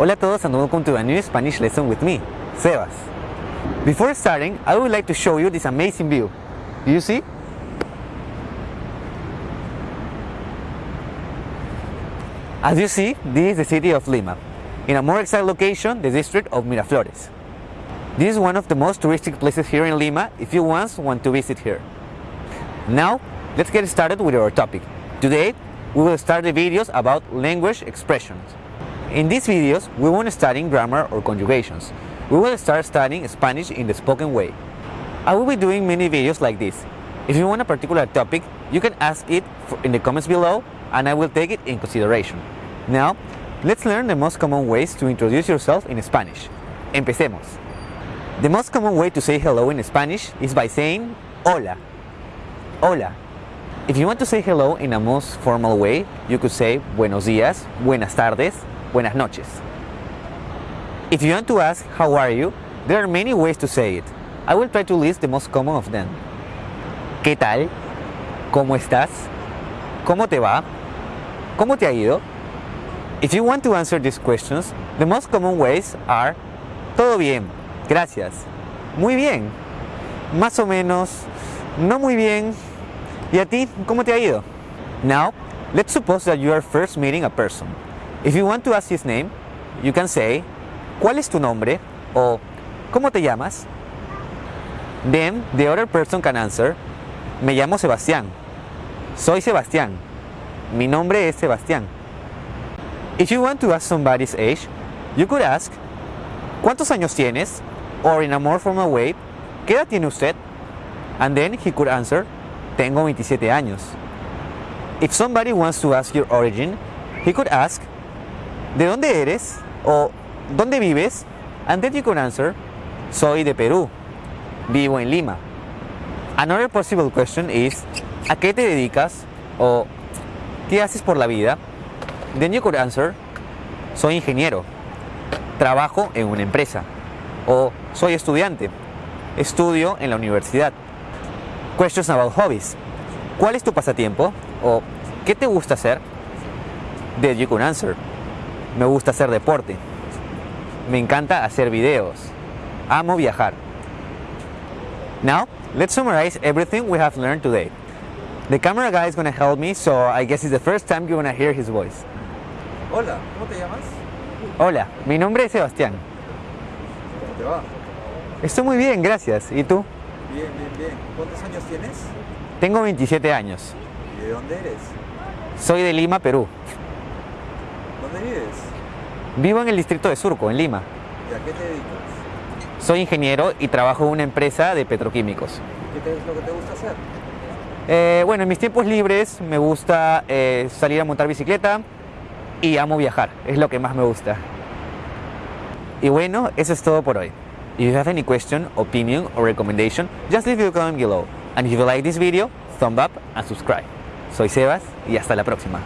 Hola a todos and welcome to a new Spanish lesson with me, Sebas. Before starting, I would like to show you this amazing view. Do you see? As you see, this is the city of Lima. In a more exact location, the district of Miraflores. This is one of the most touristic places here in Lima if you once want to visit here. Now, let's get started with our topic. Today, we will start the videos about language expressions. In these videos, we won't study grammar or conjugations. We will start studying Spanish in the spoken way. I will be doing many videos like this. If you want a particular topic, you can ask it in the comments below and I will take it in consideration. Now, let's learn the most common ways to introduce yourself in Spanish. Empecemos. The most common way to say hello in Spanish is by saying hola. Hola. If you want to say hello in a most formal way, you could say buenos días, buenas tardes, buenas noches. If you want to ask how are you, there are many ways to say it. I will try to list the most common of them. ¿Qué tal? ¿Cómo estás? ¿Cómo te va? ¿Cómo te ha ido? If you want to answer these questions, the most common ways are todo bien, gracias, muy bien, más o menos, no muy bien, ¿y a ti cómo te ha ido? Now, let's suppose that you are first meeting a person. If you want to ask his name, you can say, ¿cuál es tu nombre? o ¿cómo te llamas? Then the other person can answer, me llamo Sebastián, soy Sebastián, mi nombre es Sebastián. If you want to ask somebody's age, you could ask, ¿cuántos años tienes? Or in a more formal way, ¿qué edad tiene usted? And then he could answer, tengo 27 años. If somebody wants to ask your origin, he could ask, ¿de dónde eres? O ¿dónde vives? And then you could answer, soy de Perú, vivo en Lima. Another possible question is, ¿a qué te dedicas? O ¿qué haces por la vida? Then you could answer, soy ingeniero, trabajo en una empresa. O soy estudiante, estudio en la universidad. Questions about hobbies. ¿Cuál es tu pasatiempo? O ¿qué te gusta hacer? Then you could answer, me gusta hacer deporte. Me encanta hacer videos. Amo viajar. Now, let's summarize everything we have learned today. The camera guy is going to help me, so I guess it's the first time you're going to hear his voice. Hola, ¿cómo te llamas? Hola, mi nombre es Sebastián. ¿Cómo te va? Estoy muy bien, gracias. ¿Y tú? Bien, bien, bien. ¿Cuántos años tienes? Tengo 27 años. ¿Y de dónde eres? Soy de Lima, Perú. ¿Dónde vives? Vivo en el distrito de Surco, en Lima. ¿Y a qué te dedicas? Soy ingeniero y trabajo en una empresa de petroquímicos. ¿Qué es lo que te gusta hacer? Eh, bueno, en mis tiempos libres me gusta eh, salir a montar bicicleta y amo viajar, es lo que más me gusta. Y bueno, eso es todo por hoy. If you have any question, opinion or recommendation, just leave your comment below. And if you like this video, thumb up and subscribe. Soy Sebas y hasta la próxima.